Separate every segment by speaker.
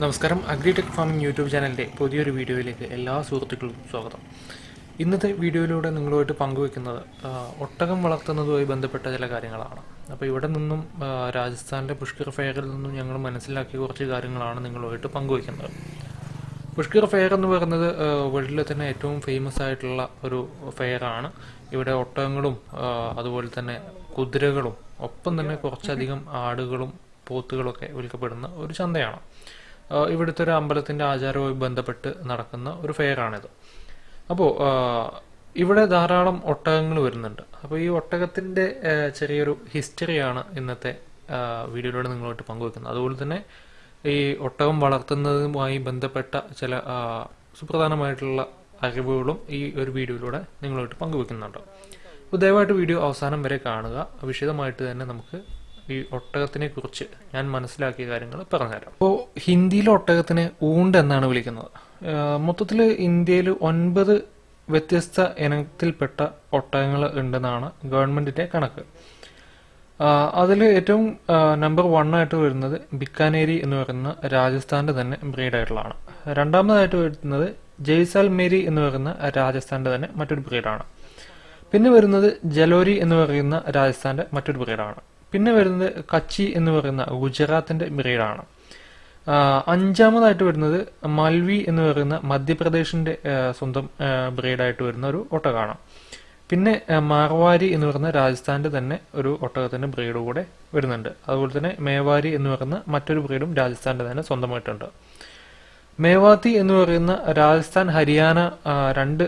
Speaker 1: നമസ്കാരം. Agritech farming YouTube ചാനലിന്റെ പുതിയൊരു വീഡിയോയിലേക്ക് എല്ലാ സുഹൃത്തുക്കൾക്കും സ്വാഗതം. ഇന്നത്തെ വീഡിയോയിലൂടെ നിങ്ങളുമായിട്ട് പങ്കുവെക്കുന്നത് ഒട്ടകം വളർത്തുന്നതുമായി ബന്ധപ്പെട്ട ചില കാര്യങ്ങളാണ്. അപ്പോൾ ഇവിടെ നിന്നും രാജസ്ഥാനിലെ പുഷ്കർ ഫെയറിൽ നിന്നും ഞങ്ങൾ മനസ്സിലാക്കിയ കുറച്ച് കാര്യങ്ങളാണ് നിങ്ങളുമായിട്ട് പങ്കുവെക്കുന്നത്. പുഷ്കർ ഫെയർ എന്ന് പറയുന്നത് വേൾഡിലെ തന്നെ ഏറ്റവും ഫേമസ് ആയിട്ടുള്ള ഒരു ഫെയറാണ് ഇവിടെ ഒട്ടകങ്ങളും അതുപോലെ തന്നെ കുതിരകളും ഒപ്പം തന്നെ കുറച്ചധികം ആടുകളും പോത്തുകളൊക്കെ വിൽക്കപ്പെടുന്ന ഒരു ചന്തയാണ്. ഇവിടുത്തെ ഒരു അമ്പലത്തിന്റെ ആചാരവുമായി ബന്ധപ്പെട്ട് നടക്കുന്ന ഒരു ഫെയറാണിത് അപ്പോൾ ഇവിടെ ധാരാളം ഒട്ടകങ്ങൾ വരുന്നുണ്ട്. അപ്പോൾ ഈ ഒട്ടകത്തിന്റെ ചെറിയൊരു ഹിസ്റ്ററിയാണ് ഇന്നത്തെ വീഡിയോയിലൂടെ നിങ്ങളുമായിട്ട് പങ്കുവെക്കുന്നത്. അതുപോലെ തന്നെ ഈ ഒട്ടകം വളർത്തുന്നതുമായി ബന്ധപ്പെട്ട ചില സുപ്രധാനമായിട്ടുള്ള അറിവുകളും ഈ ഒരു വീഡിയോയിലൂടെ നിങ്ങളുമായിട്ട് പങ്കുവെക്കുന്നുണ്ട്. അപ്പോൾ ദയവായിട്ട് വീഡിയോ അവസാനം വരെ കാണുക. വിശദമായിട്ട് തന്നെ നമുക്ക് ഈ ഒട്ടകത്തിനെ കുറിച്ച് ഞാൻ മനസ്സിലാക്കിയ കാര്യങ്ങൾ പറഞ്ഞുതരാം. അപ്പോൾ ഹിന്ദിയിലെ ഒട്ടകത്തിന് ഊണ്ട് എന്നാണ് വിളിക്കുന്നത്. മൊത്തത്തിൽ ഇന്ത്യയിൽ ഒൻപത് വ്യത്യസ്ത ഇനത്തിൽപ്പെട്ട ഒട്ടകങ്ങൾ ഉണ്ടെന്നാണ് ഗവൺമെന്റിന്റെ കണക്ക്. അതിൽ ഏറ്റവും നമ്പർ വൺ ആയിട്ട് വരുന്നത് ബിക്കാനേരി എന്ന് പറയുന്ന രാജസ്ഥാന്റെ തന്നെ ബ്രീഡായിട്ടുള്ളതാണ് രണ്ടാമതായിട്ട് വരുന്നത് ജയ്സാൽമേരി എന്ന് പറയുന്ന രാജസ്ഥാന്റെ തന്നെ മറ്റൊരു ബ്രീഡാണ് പിന്നെ വരുന്നത് ജലോരി എന്ന് പറയുന്ന രാജസ്ഥാന്റെ മറ്റൊരു ബ്രീഡാണ് പിന്നെ വരുന്നത് കച്ചി എന്ന് പറയുന്ന ഗുജറാത്തിന്റെ മിറീഡാണ്. അഞ്ചാമതായിട്ട് വരുന്നത് മൽവി എന്ന് പറയുന്ന മധ്യപ്രദേശിന്റെ സ്വന്തം ബ്രീഡായിട്ട് വരുന്ന ഒരു ഒട്ടകാണ്. പിന്നെ മാർവാരി എന്ന് പറയുന്ന രാജസ്ഥാന്റെ തന്നെ ഒരു ഒട്ടകത്തിന്റെ ബ്രീഡ് കൂടെ വരുന്നുണ്ട്. അതുപോലെ തന്നെ മേവാരി എന്ന് പറയുന്ന മറ്റൊരു ബ്രീഡും രാജസ്ഥാന്റെ തന്നെ സ്വന്തമായിട്ടുണ്ട്. മേവാത്തി എന്ന് പറയുന്ന രാജസ്ഥാൻ ഹരിയാന രണ്ട്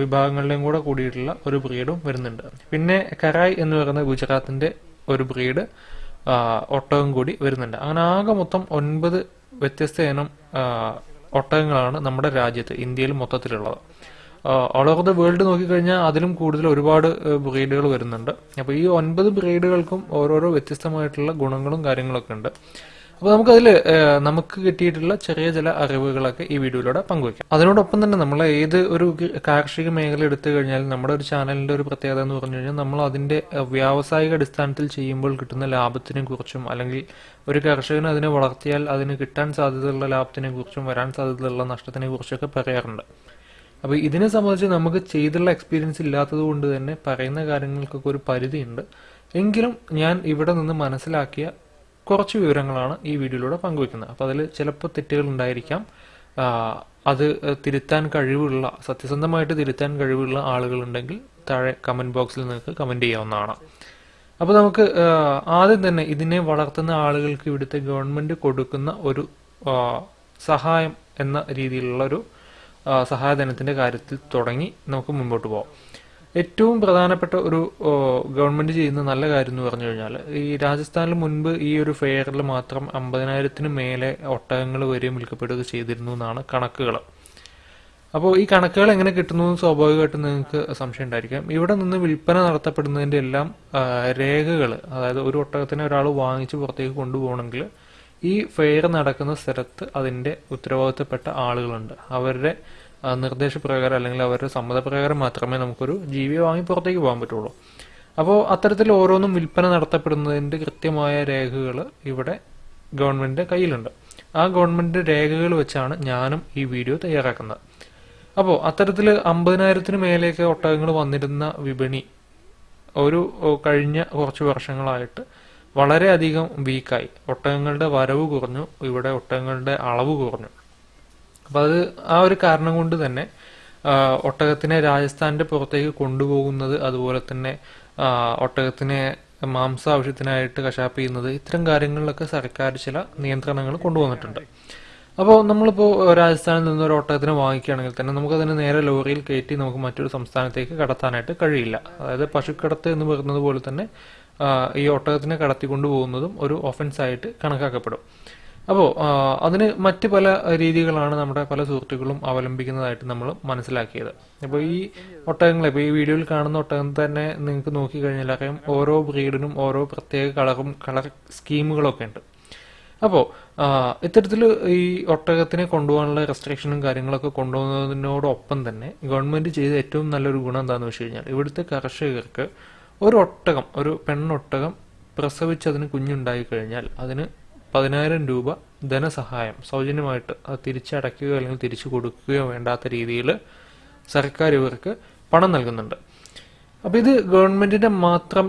Speaker 1: വിഭാഗങ്ങളിലും കൂടെ കൂടിയിട്ടുള്ള ഒരു ബ്രീഡും വരുന്നുണ്ട്. പിന്നെ കരായ് എന്ന് പറയുന്ന ഗുജറാത്തിന്റെ ഒരു ബ്രീഡ് ഒട്ടകം കൂടി വരുന്നുണ്ട്. അങ്ങനെ ആകെ മൊത്തം ഒൻപത് വ്യത്യസ്ത ഇനം ഒട്ടകങ്ങളാണ് നമ്മുടെ രാജ്യത്ത് ഇന്ത്യയിൽ മൊത്തത്തിലുള്ളത്. ഓൾ ഓവർ ദ വേൾഡ് നോക്കിക്കഴിഞ്ഞാൽ അതിലും കൂടുതൽ ഒരുപാട് ബ്രീഡുകൾ വരുന്നുണ്ട്. അപ്പോൾ ഈ ഒൻപത് ബ്രീഡുകൾക്കും ഓരോരോ വ്യത്യസ്തമായിട്ടുള്ള ഗുണങ്ങളും കാര്യങ്ങളൊക്കെ ഉണ്ട്. അപ്പോൾ നമുക്കതിൽ നമുക്ക് കിട്ടിയിട്ടുള്ള ചെറിയ ചില അറിവുകളൊക്കെ ഈ വീഡിയോയിലൂടെ പങ്കുവയ്ക്കാം. അതിനോടൊപ്പം തന്നെ നമ്മൾ ഏത് ഒരു കാർഷിക മേഖല എടുത്തു കഴിഞ്ഞാൽ നമ്മുടെ ഒരു ചാനലിന്റെ ഒരു പ്രത്യേകത എന്ന് പറഞ്ഞു കഴിഞ്ഞാൽ നമ്മൾ അതിന്റെ വ്യാവസായിക അടിസ്ഥാനത്തിൽ ചെയ്യുമ്പോൾ കിട്ടുന്ന ലാഭത്തിനെ കുറിച്ചും അല്ലെങ്കിൽ ഒരു കർഷകന് അതിനെ വളർത്തിയാൽ അതിന് കിട്ടാൻ സാധ്യതയുള്ള ലാഭത്തിനെ കുറിച്ചും വരാൻ സാധ്യതയുള്ള നഷ്ടത്തിനെ കുറിച്ചൊക്കെ പറയാറുണ്ട്. അപ്പോൾ ഇതിനെ സംബന്ധിച്ച് നമുക്ക് ചെയ്തുള്ള എക്സ്പീരിയൻസ് ഇല്ലാത്തത് കൊണ്ട് തന്നെ പറയുന്ന കാര്യങ്ങൾക്കൊക്കെ ഒരു പരിധിയുണ്ട്. എങ്കിലും ഞാൻ ഇവിടെ നിന്ന് മനസ്സിലാക്കിയ കുറച്ച് വിവരങ്ങളാണ് ഈ വീഡിയോയിലൂടെ പങ്കുവെക്കുന്നത് അപ്പോൾ അതിൽ ചിലപ്പോൾ തെറ്റുകൾ ഉണ്ടായിരിക്കാം. അത് തിരുത്താൻ കഴിവുള്ള സത്യസന്ധമായിട്ട് തിരുത്താൻ കഴിവുള്ള ആളുകളുണ്ടെങ്കിൽ താഴെ കമന്റ് ബോക്സിൽ നിങ്ങൾക്ക് കമന്റ് ചെയ്യാവുന്നതാണ്. അപ്പോൾ നമുക്ക് ആദ്യം തന്നെ ഇതിനെ വളർത്തുന്ന ആളുകൾക്ക് ഇവിടുത്തെ ഗവൺമെന്റ് കൊടുക്കുന്ന ഒരു സഹായം എന്ന രീതിയിലുള്ള ഒരു സഹായധനത്തിന്റെ കാര്യത്തിൽ തുടങ്ങി നമുക്ക് മുമ്പോട്ട് പോകാം ഏറ്റവും പ്രധാനപ്പെട്ട ഒരു ഗവൺമെന്റ് ചെയ്യുന്ന നല്ല കാര്യം എന്ന് പറഞ്ഞു കഴിഞ്ഞാൽ ഈ രാജസ്ഥാനിൽ മുൻപ് ഈ ഒരു ഫെയറിൽ മാത്രം അമ്പതിനായിരത്തിന് മേലെ ഒട്ടകങ്ങൾ വരെ വിൽക്കപ്പെടുക ചെയ്തിരുന്നു എന്നാണ് കണക്കുകൾ അപ്പോൾ ഈ കണക്കുകൾ എങ്ങനെ കിട്ടുന്നു എന്ന് സ്വാഭാവികമായിട്ടും നിങ്ങൾക്ക് സംശയം ഉണ്ടായിരിക്കാം. ഇവിടെ നിന്ന് വിൽപ്പന നടത്തപ്പെടുന്നതിന്റെ എല്ലാം രേഖകൾ അതായത് ഒരു ഒട്ടകത്തിനെ ഒരാൾ വാങ്ങിച്ച് പുറത്തേക്ക് കൊണ്ടുപോകണമെങ്കിൽ ഈ ഫെയർ നടക്കുന്ന സ്ഥലത്ത് അതിന്റെ ഉത്തരവാദിത്തപ്പെട്ട ആളുകളുണ്ട്. അവരുടെ നിർദ്ദേശപ്രകാരം അല്ലെങ്കിൽ അവരുടെ സമ്മതപ്രകാരം മാത്രമേ നമുക്കൊരു ജീവി വാങ്ങി പുറത്തേക്ക് പോകാൻ പറ്റുള്ളൂ. അപ്പോൾ അത്തരത്തിൽ ഓരോന്നും വിൽപ്പന നടത്തപ്പെടുന്നതിന്റെ കൃത്യമായ രേഖകൾ ഇവിടെ ഗവൺമെന്റിന്റെ കയ്യിലുണ്ട്. ആ ഗവൺമെന്റ് രേഖകൾ വെച്ചാണ് ഞാനും ഈ വീഡിയോ തയ്യാറാക്കുന്നത്. അപ്പോൾ അത്തരത്തിൽ അമ്പതിനായിരത്തിന് മേലെയൊക്കെ ഒട്ടകങ്ങൾ വന്നിരുന്ന വിപണി ഒരു കഴിഞ്ഞ കുറച്ച് വർഷങ്ങളായിട്ട് വളരെയധികം വീക്കായി ഒട്ടകങ്ങളുടെ വരവ് കുറഞ്ഞു. ഇവിടെ ഒട്ടകങ്ങളുടെ അളവ് കുറഞ്ഞു. അപ്പൊ അത് ആ ഒരു കാരണം കൊണ്ട് തന്നെ ഒട്ടകത്തിനെ രാജസ്ഥാന്റെ പുറത്തേക്ക് കൊണ്ടുപോകുന്നത് അതുപോലെ തന്നെ ഒട്ടകത്തിനെ മാംസ ആവശ്യത്തിനായിട്ട് കശാപ്പ് ചെയ്യുന്നത് ഇത്തരം കാര്യങ്ങളിലൊക്കെ സർക്കാർ ചില നിയന്ത്രണങ്ങൾ കൊണ്ടുവന്നിട്ടുണ്ട്. അപ്പോൾ നമ്മളിപ്പോൾ രാജസ്ഥാനിൽ നിന്ന് ഒരു ഒട്ടകത്തിനെ വാങ്ങിക്കുകയാണെങ്കിൽ തന്നെ നമുക്കതിനെ നേരെ ലോറിയിൽ കയറ്റി നമുക്ക് മറ്റൊരു സംസ്ഥാനത്തേക്ക് കടത്താനായിട്ട് കഴിയില്ല. അതായത് പശുക്കടത്ത് എന്ന് പറയുന്നത് പോലെ തന്നെ ഈ ഒട്ടകത്തിനെ കടത്തിക്കൊണ്ടു പോകുന്നതും ഒരു ഒഫൻസ് ആയിട്ട് കണക്കാക്കപ്പെടും. അപ്പോൾ അതിന് മറ്റു പല രീതികളാണ് നമ്മുടെ പല സുഹൃത്തുക്കളും അവലംബിക്കുന്നതായിട്ട് നമ്മൾ മനസ്സിലാക്കിയത്. അപ്പോൾ ഈ ഒട്ടകങ്ങളെ ഇപ്പോൾ ഈ വീഡിയോയിൽ കാണുന്ന ഒട്ടകം തന്നെ നിങ്ങൾക്ക് നോക്കിക്കഴിഞ്ഞാൽ അറിയാം ഓരോ ബ്രീഡിനും ഓരോ പ്രത്യേക കളറും കളർ സ്കീമുകളൊക്കെ ഉണ്ട്. അപ്പോൾ ഇത്തരത്തിൽ ഈ ഒട്ടകത്തിനെ കൊണ്ടുപോകാനുള്ള റെസ്ട്രിക്ഷനും കാര്യങ്ങളൊക്കെ കൊണ്ടുപോകുന്നതിനോടൊപ്പം തന്നെ ഗവൺമെന്റ് ചെയ്ത ഏറ്റവും നല്ലൊരു ഗുണം എന്താണെന്ന് വെച്ച് കഴിഞ്ഞാൽ ഇവിടുത്തെ കർഷകർക്ക് ഒരു ഒട്ടകം ഒരു പെണ്ണൊട്ടകം പ്രസവിച്ചതിന് കുഞ്ഞുണ്ടായി കഴിഞ്ഞാൽ അതിന് പതിനായിരം രൂപ ധനസഹായം സൗജന്യമായിട്ട് തിരിച്ചടയ്ക്കുകയോ അല്ലെങ്കിൽ തിരിച്ചു കൊടുക്കുകയോ വേണ്ടാത്ത രീതിയിൽ സർക്കാർ ഇവർക്ക് പണം നൽകുന്നുണ്ട്. അപ്പോൾ ഇത് ഗവൺമെന്റിന്റെ മാത്രം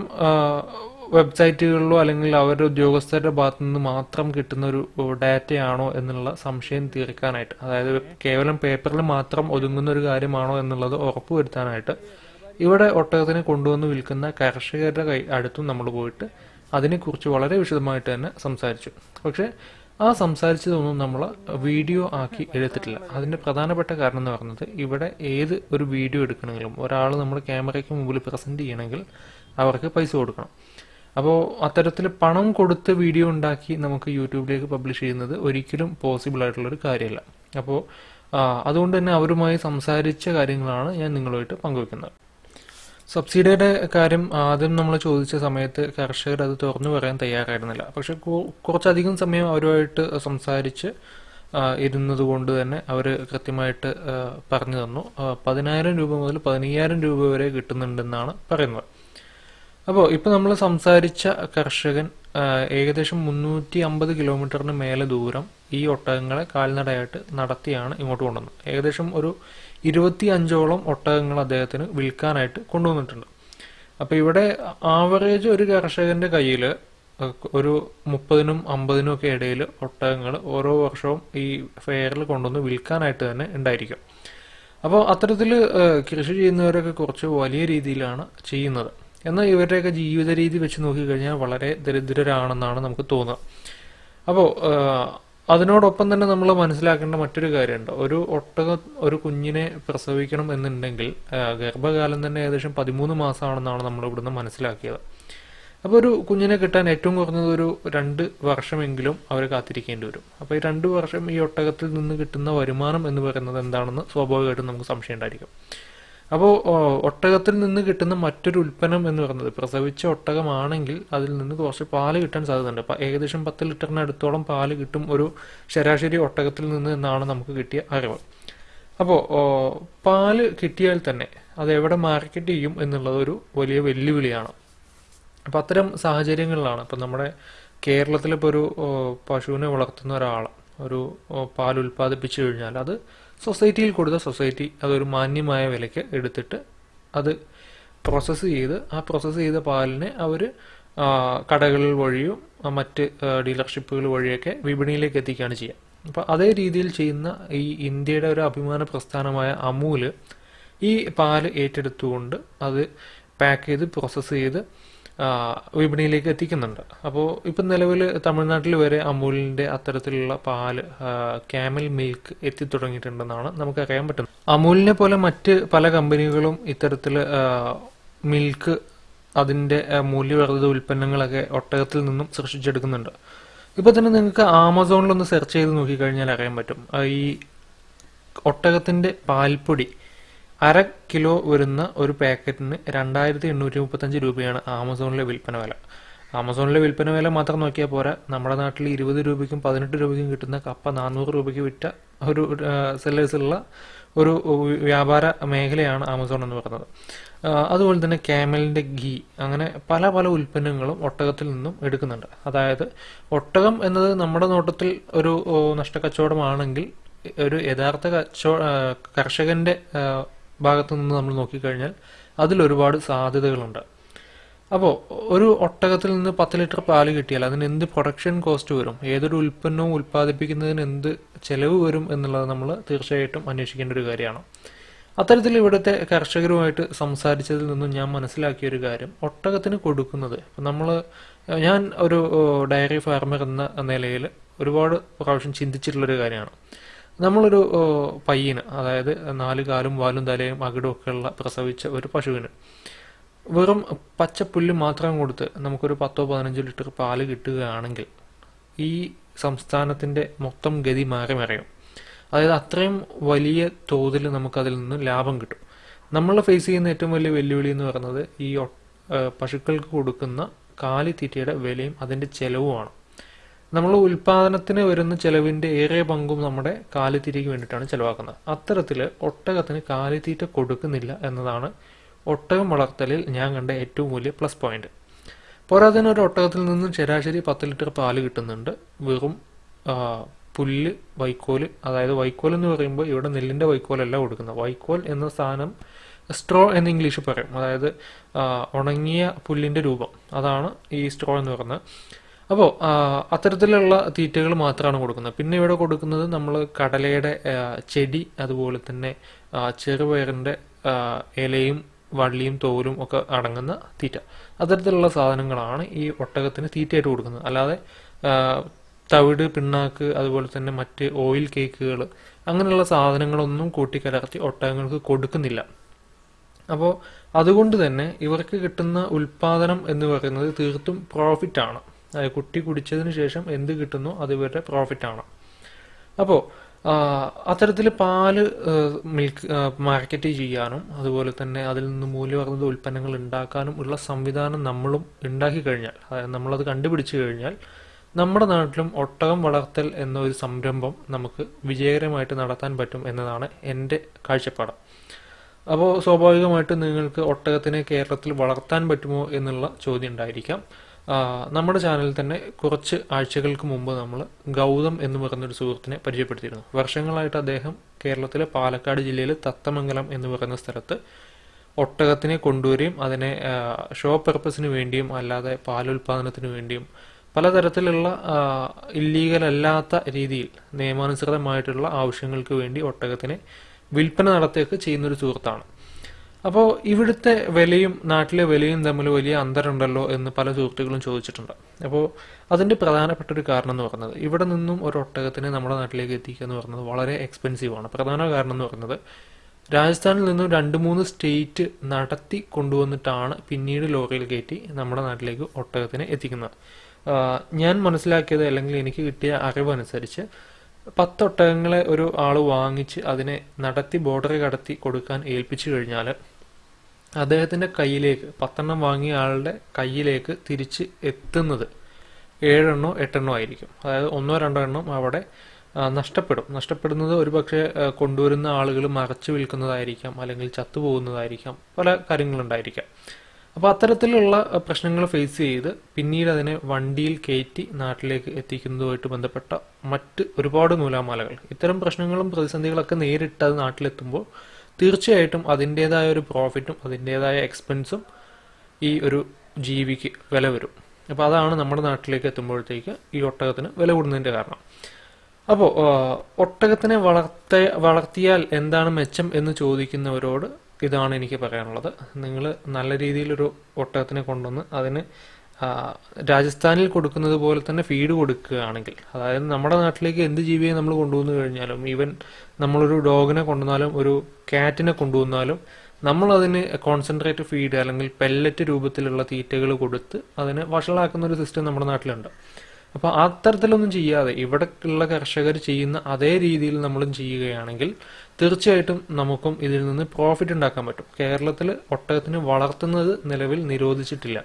Speaker 1: വെബ്സൈറ്റുകളിലോ അല്ലെങ്കിൽ അവരുടെ ഉദ്യോഗസ്ഥരുടെ ഭാഗത്തു നിന്ന് മാത്രം കിട്ടുന്ന ഒരു ഡാറ്റയാണോ എന്നുള്ള സംശയം തീർക്കാനായിട്ട് അതായത് കേവലം പേപ്പറിൽ മാത്രം ഒതുങ്ങുന്ന ഒരു കാര്യമാണോ എന്നുള്ളത് ഉറപ്പുവരുത്താനായിട്ട് ഇവിടെ ഒട്ടകത്തിനെ കൊണ്ടുവന്ന് വിൽക്കുന്ന കർഷകരുടെ കൈ അടുത്തും നമ്മൾ പോയിട്ട് അതിനെക്കുറിച്ച് വളരെ വിശദമായിട്ട് തന്നെ സംസാരിച്ചു. പക്ഷേ ആ സംസാരിച്ചതൊന്നും നമ്മൾ വീഡിയോ ആക്കി എടുത്തിട്ടില്ല. അതിന്റെ പ്രധാനപ്പെട്ട കാരണം എന്ന് പറയുന്നത് ഇവിടെ ഏത് ഒരു വീഡിയോ എടുക്കണമെങ്കിലും ഒരാൾ നമ്മൾ ക്യാമറയ്ക്ക് മുമ്പിൽ പ്രസന്റ് ചെയ്യണമെങ്കിൽ അവർക്ക് പൈസ കൊടുക്കണം. അപ്പോൾ അത്തരത്തിൽ പണം കൊടുത്ത് വീഡിയോ ഉണ്ടാക്കി നമുക്ക് യൂട്യൂബിലേക്ക് പബ്ലിഷ് ചെയ്യുന്നത് ഒരിക്കലും പോസിബിൾ ആയിട്ടുള്ളൊരു കാര്യമല്ല. അപ്പോൾ അതുകൊണ്ട് തന്നെ അവരുമായി സംസാരിച്ച കാര്യങ്ങളാണ് ഞാൻ നിങ്ങളുമായിട്ട് പങ്കുവെക്കുന്നത്. സബ്സിഡിയുടെ കാര്യം ആദ്യം നമ്മൾ ചോദിച്ച സമയത്ത് കർഷകർ അത് തുറന്നു പറയാൻ തയ്യാറായിരുന്നില്ല. പക്ഷെ കുറച്ചധികം സമയം അവരുമായിട്ട് സംസാരിച്ച് ഇരുന്നത് കൊണ്ട് തന്നെ അവർ കൃത്യമായിട്ട് പറഞ്ഞു തന്നു. പതിനായിരം രൂപ മുതൽ പതിനയ്യായിരം രൂപ വരെ കിട്ടുന്നുണ്ടെന്നാണ് പറയുന്നത്. അപ്പോൾ ഇപ്പോൾ നമ്മൾ സംസാരിച്ച കർഷകൻ ഏകദേശം മുന്നൂറ്റി അമ്പത് കിലോമീറ്ററിന് മേലെ ദൂരം ഈ ഒട്ടകങ്ങളെ കാൽനടയായിട്ട് നടത്തിയാണ് ഇങ്ങോട്ട് കൊണ്ടുവന്നത്. ഏകദേശം ഒരു ഇരുപത്തി അഞ്ചോളം ഒട്ടകങ്ങൾ അദ്ദേഹത്തിന് വിൽക്കാനായിട്ട് കൊണ്ടുവന്നിട്ടുണ്ട്. അപ്പൊ ഇവിടെ ആവറേജ് ഒരു കർഷകന്റെ കയ്യിൽ ഒരു മുപ്പതിനും അമ്പതിനും ഒക്കെ ഇടയിൽ ഒട്ടകങ്ങൾ ഓരോ വർഷവും ഈ ഫെയറിൽ കൊണ്ടുവന്ന് വിൽക്കാനായിട്ട് തന്നെ ഉണ്ടായിരിക്കും. അപ്പോൾ അത്തരത്തിൽ കൃഷി ചെയ്യുന്നവരൊക്കെ കുറച്ച് വലിയ രീതിയിലാണ് ചെയ്യുന്നത്. എന്നാൽ ഇവരുടെയൊക്കെ ജീവിത രീതി വെച്ച് നോക്കിക്കഴിഞ്ഞാൽ വളരെ ദരിദ്രരാണെന്നാണ് നമുക്ക് തോന്നുക. അപ്പോൾ അതിനോടൊപ്പം തന്നെ നമ്മൾ മനസ്സിലാക്കേണ്ട മറ്റൊരു കാര്യമുണ്ട്. ഒരു ഒട്ടക ഒരു കുഞ്ഞിനെ പ്രസവിക്കണം എന്നുണ്ടെങ്കിൽ ഗർഭകാലം തന്നെ ഏകദേശം പതിമൂന്ന് മാസമാണെന്നാണ് നമ്മൾ ഇവിടുന്ന് മനസ്സിലാക്കിയത്. അപ്പോൾ ഒരു കുഞ്ഞിനെ കിട്ടാൻ ഏറ്റവും കുറഞ്ഞത് ഒരു രണ്ട് വർഷമെങ്കിലും അവർ കാത്തിരിക്കേണ്ടി വരും. അപ്പോൾ ഈ രണ്ട് വർഷം ഈ ഒട്ടകത്തിൽ നിന്ന് കിട്ടുന്ന വരുമാനം എന്ന് പറയുന്നത് എന്താണെന്ന് സ്വാഭാവികമായിട്ടും നമുക്ക് സംശയം ഉണ്ടായിരിക്കും. അപ്പോൾ ഒട്ടകത്തിൽ നിന്ന് കിട്ടുന്ന മറ്റൊരു ഉൽപ്പന്നം എന്ന് പറയുന്നത് പ്രസവിച്ച ഒട്ടകമാണെങ്കിൽ അതിൽ നിന്ന് കുറച്ച് പാൽ കിട്ടാൻ സാധ്യതയുണ്ട്. അപ്പോൾ ഏകദേശം പത്ത് ലിറ്ററിന് അടുത്തോളം പാൽ കിട്ടും ഒരു ശരാശരി ഒട്ടകത്തിൽ നിന്ന് എന്നാണ് നമുക്ക് കിട്ടിയ അറിവ്. അപ്പോൾ പാൽ കിട്ടിയാൽ തന്നെ അത് എവിടെ മാർക്കറ്റ് ചെയ്യും എന്നുള്ളത് ഒരു വലിയ വെല്ലുവിളിയാണ്. അപ്പം അത്തരം സാഹചര്യങ്ങളിലാണ് ഇപ്പം നമ്മുടെ കേരളത്തിലിപ്പോൾ ഒരു പശുവിനെ വളർത്തുന്ന ഒരാൾ ഒരു പാൽ ഉൽപ്പാദിപ്പിച്ചു കഴിഞ്ഞാൽ അത് സൊസൈറ്റിയിൽ കൊടുത്ത സൊസൈറ്റി അതൊരു മാന്യമായ വിലയ്ക്ക് എടുത്തിട്ട് അത് പ്രോസസ്സ് ചെയ്ത് ആ പ്രോസസ്സ് ചെയ്ത പാലിനെ അവർ കടകളിൽ വഴിയും മറ്റ് ഡീലർഷിപ്പുകൾ വഴിയൊക്കെ വിപണിയിലേക്ക് എത്തിക്കുകയാണ് ചെയ്യുക. അപ്പോൾ അതേ രീതിയിൽ ചെയ്യുന്ന ഈ ഇന്ത്യയുടെ ഒരു അഭിമാന പ്രസ്ഥാനമായ അമൂൽ ഈ പാൽ ഏറ്റെടുത്തുകൊണ്ട് അത് പാക്ക് ചെയ്ത് പ്രോസസ്സ് ചെയ്ത് വിപണിയിലേക്ക് എത്തിക്കുന്നുണ്ട്. അപ്പോൾ ഇപ്പം നിലവിൽ തമിഴ്നാട്ടിൽ വരെ അമൂലിന്റെ അത്തരത്തിലുള്ള പാൽ ക്യാമൽ മിൽക്ക് എത്തിത്തുടങ്ങിയിട്ടുണ്ടെന്നാണ് നമുക്കറിയാൻ പറ്റുന്നത്. അമൂലിനെ പോലെ മറ്റ് പല കമ്പനികളും ഇത്തരത്തിൽ മിൽക്ക് അതിന്റെ മൂല്യവർദ്ധിത ഉൽപ്പന്നങ്ങളൊക്കെ ഒട്ടകത്തിൽ നിന്നും സൃഷ്ടിച്ചെടുക്കുന്നുണ്ട്. ഇപ്പോൾ തന്നെ നിങ്ങൾക്ക് ആമസോണിലൊന്ന് സെർച്ച് ചെയ്ത് നോക്കിക്കഴിഞ്ഞാൽ അറിയാൻ പറ്റും. ഈ ഒട്ടകത്തിന്റെ പാൽപ്പൊടി അര കിലോ വരുന്ന ഒരു പാക്കറ്റിന് രണ്ടായിരത്തി എണ്ണൂറ്റി മുപ്പത്തഞ്ച് രൂപയാണ് ആമസോണിലെ വിൽപ്പന വില. ആമസോണിലെ വിൽപ്പന വില മാത്രം നോക്കിയാൽ പോരാ നമ്മുടെ നാട്ടിൽ ഇരുപത് രൂപയ്ക്കും പതിനെട്ട് രൂപയ്ക്കും കിട്ടുന്ന കപ്പ നാനൂറ് രൂപയ്ക്ക് വിറ്റ ഒരു സെല്ലേഴ്സുള്ള ഒരു വ്യാപാര മേഖലയാണ് ആമസോൺ എന്ന് പറയുന്നത്. അതുപോലെ തന്നെ ക്യാമലിന്റെ ഗീ അങ്ങനെ പല പല ഉൽപ്പന്നങ്ങളും ഒട്ടകത്തിൽ നിന്നും എടുക്കുന്നുണ്ട്. അതായത് ഒട്ടകം എന്നത് നമ്മുടെ നോട്ടത്തിൽ ഒരു നഷ്ടക്കച്ചവടമാണെങ്കിൽ ഒരു യഥാർത്ഥ കച്ചോ കർഷകന്റെ ഭാഗത്ത് നിന്ന് നമ്മൾ നോക്കിക്കഴിഞ്ഞാൽ അതിൽ ഒരുപാട് സാധ്യതകളുണ്ട്. അപ്പോൾ ഒരു ഒട്ടകത്തിൽ നിന്ന് പത്ത് ലിറ്റർ പാൽ കിട്ടിയാൽ അതിന് എന്ത് പ്രൊഡക്ഷൻ കോസ്റ്റ് വരും? ഏതൊരു ഉൽപ്പന്നവും ഉൽപ്പാദിപ്പിക്കുന്നതിന് എന്ത് ചെലവ് വരും എന്നുള്ളത് നമ്മൾ തീർച്ചയായിട്ടും അന്വേഷിക്കേണ്ട ഒരു കാര്യമാണ്. അത്തരത്തിൽ ഇവിടുത്തെ കർഷകരുമായിട്ട് സംസാരിച്ചതിൽ നിന്നും ഞാൻ മനസ്സിലാക്കിയ ഒരു കാര്യം. ഒട്ടകത്തിന് കൊടുക്കുന്നത് നമ്മൾ ഞാൻ ഒരു ഡയറി ഫാർമർ എന്ന നിലയിൽ ഒരുപാട് പ്രാവശ്യം ചിന്തിച്ചിട്ടുള്ളൊരു കാര്യമാണ്. നമ്മളൊരു പയ്യന് അതായത് നാല് കാലും വാലും തലയും അകിടും ഒക്കെ ഉള്ള പ്രസവിച്ച ഒരു പശുവിന് വെറും പച്ചപ്പുല്ല് മാത്രം കൊടുത്ത് നമുക്കൊരു പത്തോ പതിനഞ്ചോ ലിറ്റർ പാൽ കിട്ടുകയാണെങ്കിൽ ഈ സംസ്ഥാനത്തിന്റെ മൊത്തം ഗതി മാറി മറിയും. അതായത് അത്രയും വലിയ തോതിൽ നമുക്കതിൽ നിന്ന് ലാഭം കിട്ടും. നമ്മൾ ഫേസ് ചെയ്യുന്ന ഏറ്റവും വലിയ വെല്ലുവിളി എന്ന് പറയുന്നത് ഈ പശുക്കൾക്ക് കൊടുക്കുന്ന കാലിത്തീറ്റയുടെ വിലയും അതിന്റെ ചെലവുമാണ്. നമ്മൾ ഉൽപാദനത്തിന് വരുന്ന ചെലവിന്റെ ഏറെ പങ്കും നമ്മുടെ കാലിത്തീറ്റയ്ക്ക് വേണ്ടിയിട്ടാണ് ചെലവാക്കുന്നത്. അത്തരത്തിൽ ഒട്ടകത്തിന് കാലിത്തീറ്റ കൊടുക്കുന്നില്ല എന്നതാണ് ഒട്ടകം വളർത്തലിൽ ഞാൻ കണ്ട ഏറ്റവും വലിയ പ്ലസ് പോയിന്റ്. പോരാതിന് ഒരു ഒട്ടകത്തിൽ നിന്നും ശരാശരി പത്ത് ലിറ്റർ പാൽ കിട്ടുന്നുണ്ട്. വെറും പുല്ല് വൈക്കോൽ അതായത് വൈക്കോൽ എന്ന് പറയുമ്പോൾ ഇവിടെ നെല്ലിന്റെ വൈക്കോലല്ല കൊടുക്കുന്നത്. വൈക്കോൽ എന്ന സാധനം സ്ട്രോ എന്ന് ഇംഗ്ലീഷിൽ പറയും. അതായത് ഉണങ്ങിയ പുല്ലിന്റെ രൂപം. അതാണ് ഈ സ്ട്രോ എന്ന് പറയുന്നത്. അപ്പോൾ അത്തരത്തിലുള്ള തീറ്റകൾ മാത്രമാണ് കൊടുക്കുന്നത്. പിന്നെ ഇവിടെ കൊടുക്കുന്നത് നമ്മൾ കടലയുടെ ചെടി അതുപോലെ തന്നെ ചെറുപയറിന്റെ ഇലയും വള്ളിയും തോലും ഒക്കെ അടങ്ങുന്ന തീറ്റ. അത്തരത്തിലുള്ള സാധനങ്ങളാണ് ഈ ഒട്ടകത്തിന് തീറ്റയായിട്ട് കൊടുക്കുന്നത്. അല്ലാതെ തവിട് പിണ്ണാക്ക് അതുപോലെ തന്നെ മറ്റ് ഓയിൽ കേക്കുകൾ അങ്ങനെയുള്ള സാധനങ്ങളൊന്നും കൂട്ടിക്കലർത്തി ഒട്ടകങ്ങൾക്ക് കൊടുക്കുന്നില്ല. അപ്പോൾ അതുകൊണ്ട് തന്നെ ഇവർക്ക് കിട്ടുന്ന ഉൽപാദനം എന്ന് പറയുന്നത് തീർത്തും പ്രോഫിറ്റ് ആണ്. കുട്ടി കുടിച്ചതിന് ശേഷം എന്ത് കിട്ടുന്നു അത് ഇവരുടെ പ്രോഫിറ്റ് ആണ്. അപ്പോൾ അത്തരത്തിൽ പാൽ മിൽക്ക് മാർക്കറ്റ് ചെയ്യാനും അതുപോലെ തന്നെ അതിൽ നിന്ന് മൂല്യവർദ്ധിത ഉൽപ്പന്നങ്ങൾ ഉണ്ടാക്കാനും ഉള്ള സംവിധാനം നമ്മളും ഉണ്ടാക്കി കഴിഞ്ഞാൽ അതായത് നമ്മളത് കണ്ടുപിടിച്ചു കഴിഞ്ഞാൽ നമ്മുടെ നാട്ടിലും ഒട്ടകം വളർത്തൽ എന്നൊരു സംരംഭം നമുക്ക് വിജയകരമായിട്ട് നടത്താൻ പറ്റും എന്നതാണ് എന്റെ കാഴ്ചപ്പാട്. അപ്പോൾ സ്വാഭാവികമായിട്ടും നിങ്ങൾക്ക് ഒട്ടകത്തിനെ കേരളത്തിൽ വളർത്താൻ പറ്റുമോ എന്നുള്ള ചോദ്യം ഉണ്ടായിരിക്കാം. നമ്മുടെ ചാനലിൽ തന്നെ കുറച്ച് ആഴ്ചകൾക്ക് മുമ്പ് നമ്മൾ ഗൗതം എന്ന് പറയുന്നൊരു സുഹൃത്തിനെ പരിചയപ്പെടുത്തിയിരുന്നു. വർഷങ്ങളായിട്ട് അദ്ദേഹം കേരളത്തിലെ പാലക്കാട് ജില്ലയിലെ തത്തമംഗലം എന്ന് പറയുന്ന സ്ഥലത്ത് ഒട്ടകത്തിനെ കൊണ്ടുവരികയും അതിനെ ഷോ പർപ്പസിന് വേണ്ടിയും അല്ലാതെ പാലുൽപാദനത്തിന് വേണ്ടിയും പലതരത്തിലുള്ള ഇല്ലീഗൽ അല്ലാത്ത രീതിയിൽ നിയമാനുസൃതമായിട്ടുള്ള ആവശ്യങ്ങൾക്ക് വേണ്ടി ഒട്ടകത്തിനെ വിൽപ്പന നടത്തുകയൊക്കെ ചെയ്യുന്നൊരു സുഹൃത്താണ്. അപ്പോൾ ഇവിടുത്തെ വിലയും നാട്ടിലെ വിലയും തമ്മിൽ വലിയ അന്തരമുണ്ടല്ലോ എന്ന് പല സുഹൃത്തുക്കളും ചോദിച്ചിട്ടുണ്ട്. അപ്പോൾ അതിന്റെ പ്രധാനപ്പെട്ട ഒരു കാരണം എന്ന് പറയുന്നത് ഇവിടെ നിന്നും ഒരു ഒട്ടകത്തിനെ നമ്മുടെ നാട്ടിലേക്ക് എത്തിക്കുക എന്ന് പറയുന്നത് വളരെ എക്സ്പെൻസീവ് ആണ്. പ്രധാന കാരണം എന്ന് പറയുന്നത് രാജസ്ഥാനിൽ നിന്നും രണ്ട് മൂന്ന് സ്റ്റേറ്റ് നടത്തി കൊണ്ടുവന്നിട്ടാണ് പിന്നീട് ലോറിയിൽ കയറ്റി നമ്മുടെ നാട്ടിലേക്ക് ഒട്ടകത്തിനെ എത്തിക്കുന്നത്. ഞാൻ മനസ്സിലാക്കിയത് അല്ലെങ്കിൽ എനിക്ക് കിട്ടിയ അറിവനുസരിച്ച് പത്തൊട്ടകങ്ങളെ ഒരു ആൾ വാങ്ങിച്ച് അതിനെ നടത്തി ബോർഡർ കടത്തി കൊടുക്കാൻ ഏൽപ്പിച്ചു കഴിഞ്ഞാൽ അദ്ദേഹത്തിന്റെ കയ്യിലേക്ക് പത്തെണ്ണം വാങ്ങിയ ആളുടെ കയ്യിലേക്ക് തിരിച്ച് എത്തുന്നത് ഏഴെണ്ണോ എട്ടെണ്ണോ ആയിരിക്കും. അതായത് ഒന്നോ രണ്ടോ എണ്ണം അവിടെ നഷ്ടപ്പെടും. നഷ്ടപ്പെടുന്നത് ഒരുപക്ഷെ കൊണ്ടുവരുന്ന ആളുകൾ മറച്ചു വിൽക്കുന്നതായിരിക്കാം അല്ലെങ്കിൽ ചത്തുപോകുന്നതായിരിക്കാം പല കാര്യങ്ങളുണ്ടായിരിക്കാം. അപ്പോൾ അത്തരത്തിലുള്ള പ്രശ്നങ്ങൾ ഫേസ് ചെയ്ത് പിന്നീട് അതിനെ വണ്ടിയിൽ കയറ്റി നാട്ടിലേക്ക് എത്തിക്കുന്നതുമായിട്ട് ബന്ധപ്പെട്ട മറ്റ് ഒരുപാട് നൂലാമാലകൾ. ഇത്തരം പ്രശ്നങ്ങളും പ്രതിസന്ധികളൊക്കെ നേരിട്ട് അത് നാട്ടിലെത്തുമ്പോൾ തീർച്ചയായിട്ടും അതിന്റെതായ ഒരു പ്രോഫിറ്റും അതിന്റെതായ എക്സ്പെൻസും ഈ ഒരു ജീവിക്ക് വില വരും. അപ്പോൾ അതാണ് നമ്മുടെ നാട്ടിലേക്ക് എത്തുമ്പോഴത്തേക്ക് ഈ ഒട്ടകത്തിന് വില കൂടുന്നതിന്റെ കാരണം. അപ്പോൾ ഒട്ടകത്തിനെ വളർത്ത വളർത്തിയാൽ എന്താണ് മെച്ചം എന്ന് ചോദിക്കുന്നവരോട് ഇതാണ് എനിക്ക് പറയാനുള്ളത്. നിങ്ങൾ നല്ല രീതിയിലൊരു ഒട്ടകത്തിനെ കൊണ്ടുവന്ന് അതിന് രാജസ്ഥാനിൽ കൊടുക്കുന്നത് പോലെ തന്നെ ഫീഡ് കൊടുക്കുകയാണെങ്കിൽ അതായത് നമ്മുടെ നാട്ടിലേക്ക് എന്ത് ജീവിയെ നമ്മൾ കൊണ്ടുവന്നു കഴിഞ്ഞാലും ഈവൻ നമ്മളൊരു ഡോഗിനെ കൊണ്ടുവന്നാലും ഒരു കാറ്റിനെ കൊണ്ടുവന്നാലും നമ്മൾ അതിന് കോൺസെൻട്രേറ്റ് ഫീഡ് അല്ലെങ്കിൽ പെല്ലറ്റ് രൂപത്തിലുള്ള തീറ്റകൾ കൊടുത്ത് അതിനെ വഷളാക്കുന്ന ഒരു സിസ്റ്റം നമ്മുടെ നാട്ടിലുണ്ട്. അപ്പോൾ അത്തരത്തിലൊന്നും ചെയ്യാതെ ഇവിടെ ഉള്ള കർഷകർ ചെയ്യുന്ന അതേ രീതിയിൽ നമ്മളും ചെയ്യുകയാണെങ്കിൽ തീർച്ചയായിട്ടും നമുക്കും ഇതിൽ നിന്ന് പ്രോഫിറ്റ് ഉണ്ടാക്കാൻ പറ്റും. കേരളത്തിൽ ഒട്ടകത്തിന് വളർത്തുന്നത് നിലവിൽ നിരോധിച്ചിട്ടില്ല.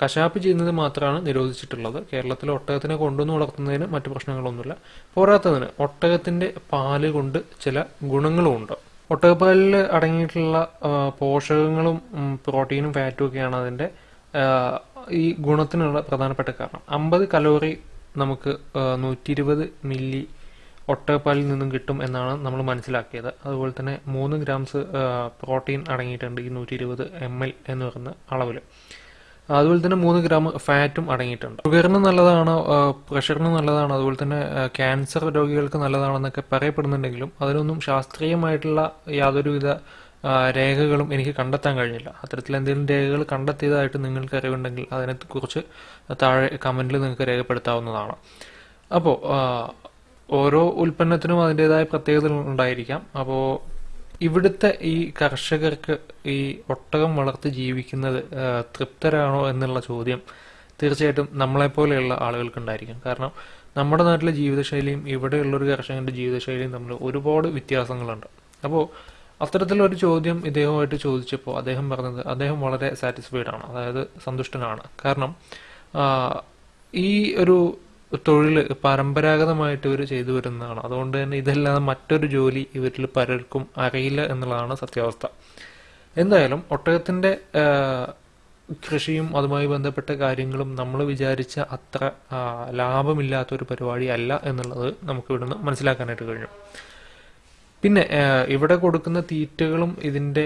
Speaker 1: കശാപ്പ് ചെയ്യുന്നത് മാത്രമാണ് നിരോധിച്ചിട്ടുള്ളത്. കേരളത്തിലെ ഒട്ടകത്തിനെ കൊണ്ടുവന്ന് വളർത്തുന്നതിന് മറ്റു പ്രശ്നങ്ങളൊന്നുമില്ല. പോരാത്തതിന് ഒട്ടകത്തിന്റെ പാൽ കൊണ്ട് ചില ഗുണങ്ങളുമുണ്ട്. ഒട്ടകപ്പാലിൽ അടങ്ങിയിട്ടുള്ള പോഷകങ്ങളും പ്രോട്ടീനും ഫാറ്റും ഒക്കെയാണ് അതിന്റെ ഈ ഗുണത്തിനുള്ള പ്രധാനപ്പെട്ട കാരണം. അമ്പത് കലോറി നമുക്ക് നൂറ്റി ഇരുപത് മില്ലി ഒട്ടകപ്പാലിൽ നിന്നും കിട്ടും എന്നാണ് നമ്മൾ മനസ്സിലാക്കിയത്. അതുപോലെ തന്നെ മൂന്ന് ഗ്രാംസ് പ്രോട്ടീൻ അടങ്ങിയിട്ടുണ്ട് ഈ നൂറ്റി ഇരുപത് എം എൽ എന്ന് പറയുന്ന അളവിൽ അതുപോലെ തന്നെ മൂന്ന് ഗ്രാം ഫാറ്റും അടങ്ങിയിട്ടുണ്ട്. ഷുഗറിന് നല്ലതാണ് പ്രഷറിന് നല്ലതാണ് അതുപോലെ തന്നെ ക്യാൻസർ രോഗികൾക്ക് നല്ലതാണെന്നൊക്കെ പറയപ്പെടുന്നുണ്ടെങ്കിലും അതിനൊന്നും ശാസ്ത്രീയമായിട്ടുള്ള യാതൊരുവിധ രേഖകളും എനിക്ക് കണ്ടെത്താൻ കഴിഞ്ഞില്ല. അത്തരത്തിൽ എന്തെങ്കിലും രേഖകൾ കണ്ടെത്തിയതായിട്ട് നിങ്ങൾക്ക് അറിവുണ്ടെങ്കിൽ അതിനെക്കുറിച്ച് താഴെ കമന്റിൽ നിങ്ങൾക്ക് രേഖപ്പെടുത്താവുന്നതാണ്. അപ്പോൾ ഓരോ ഉൽപ്പന്നത്തിനും അതിന്റെതായ പ്രത്യേകതകൾ ഉണ്ടായിരിക്കാം. അപ്പോൾ ഇവിടുത്തെ ഈ കർഷകർക്ക് ഈ ഒട്ടകം വളർത്തി ജീവിക്കുന്നത് തൃപ്തരാണോ എന്നുള്ള ചോദ്യം തീർച്ചയായിട്ടും നമ്മളെപ്പോലെയുള്ള ആളുകൾക്കുണ്ടായിരിക്കും. കാരണം നമ്മുടെ നാട്ടിലെ ജീവിതശൈലിയും ഇവിടെയുള്ള ഒരു കർഷകന്റെ ജീവിതശൈലിയും തമ്മിൽ ഒരുപാട് വ്യത്യാസങ്ങളുണ്ട്. അപ്പോൾ അത്തരത്തിലൊരു ചോദ്യം ഇദ്ദേഹമായിട്ട് ചോദിച്ചപ്പോൾ അദ്ദേഹം പറഞ്ഞത് അദ്ദേഹം വളരെ സാറ്റിസ്ഫൈഡ് ആണ് അതായത് സന്തുഷ്ടനാണ്. കാരണം ഈ ഒരു തൊഴിൽ പരമ്പരാഗതമായിട്ട് ഇവർ ചെയ്തു വരുന്നതാണ്. അതുകൊണ്ട് തന്നെ ഇതല്ലാതെ മറ്റൊരു ജോലി ഇവരിൽ പലർക്കും അറിയില്ല എന്നുള്ളതാണ് സത്യാവസ്ഥ. എന്തായാലും ഒട്ടകത്തിന്റെ കൃഷിയും അതുമായി ബന്ധപ്പെട്ട കാര്യങ്ങളും നമ്മൾ വിചാരിച്ച അത്ര ലാഭമില്ലാത്ത ലാഭമില്ലാത്തൊരു പരിപാടി അല്ല എന്നുള്ളത് നമുക്ക് ഇവിടുന്ന് മനസ്സിലാക്കാനായിട്ട് കഴിഞ്ഞു. പിന്നെ ഇവിടെ കൊടുക്കുന്ന തീറ്റകളും ഇതിന്റെ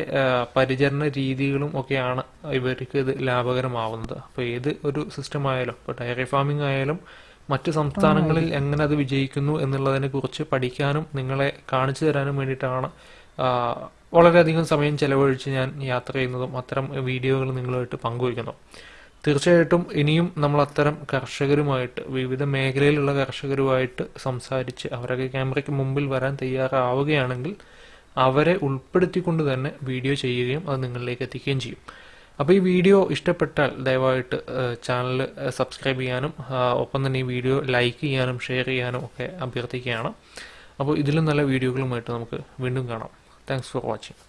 Speaker 1: പരിചരണ രീതികളും ഒക്കെയാണ് ഇവർക്ക് ഇത് ലാഭകരമാവുന്നത്. അപ്പോൾ ഏത് ഒരു സിസ്റ്റം ആയാലും ഇപ്പോൾ ഡയറി ഫാമിംഗ് ആയാലും മറ്റ് സംസ്ഥാനങ്ങളിൽ എങ്ങനെ അത് വിജയിക്കുന്നു എന്നുള്ളതിനെ കുറിച്ച് പഠിക്കാനും നിങ്ങളെ കാണിച്ചു തരാനും വേണ്ടിയിട്ടാണ് വളരെയധികം സമയം ചെലവഴിച്ച് ഞാൻ യാത്ര ചെയ്യുന്നതും അത്തരം വീഡിയോകൾ നിങ്ങളുമായിട്ട് പങ്കുവയ്ക്കുന്നു. തീർച്ചയായിട്ടും ഇനിയും നമ്മൾ അത്തരം കർഷകരുമായിട്ട് വിവിധ മേഖലയിലുള്ള കർഷകരുമായിട്ട് സംസാരിച്ച് അവരൊക്കെ ക്യാമറയ്ക്ക് മുമ്പിൽ വരാൻ തയ്യാറാവുകയാണെങ്കിൽ അവരെ ഉൾപ്പെടുത്തിക്കൊണ്ട് തന്നെ വീഡിയോ ചെയ്യുകയും അത് നിങ്ങളിലേക്ക് എത്തിക്കുകയും ചെയ്യും. അപ്പോൾ ഈ വീഡിയോ ഇഷ്ടപ്പെട്ടാൽ ദയവായിട്ട് ചാനൽ സബ്സ്ക്രൈബ് ചെയ്യാനും ഒപ്പം തന്നെ ഈ വീഡിയോ ലൈക്ക് ചെയ്യാനും ഷെയർ ചെയ്യാനും ഒക്കെ അഭ്യർത്ഥിക്കുകയാണ്. അപ്പോൾ ഇതിലും നല്ല വീഡിയോകളുമായിട്ട് നമുക്ക് വീണ്ടും കാണാം. Thanks for watching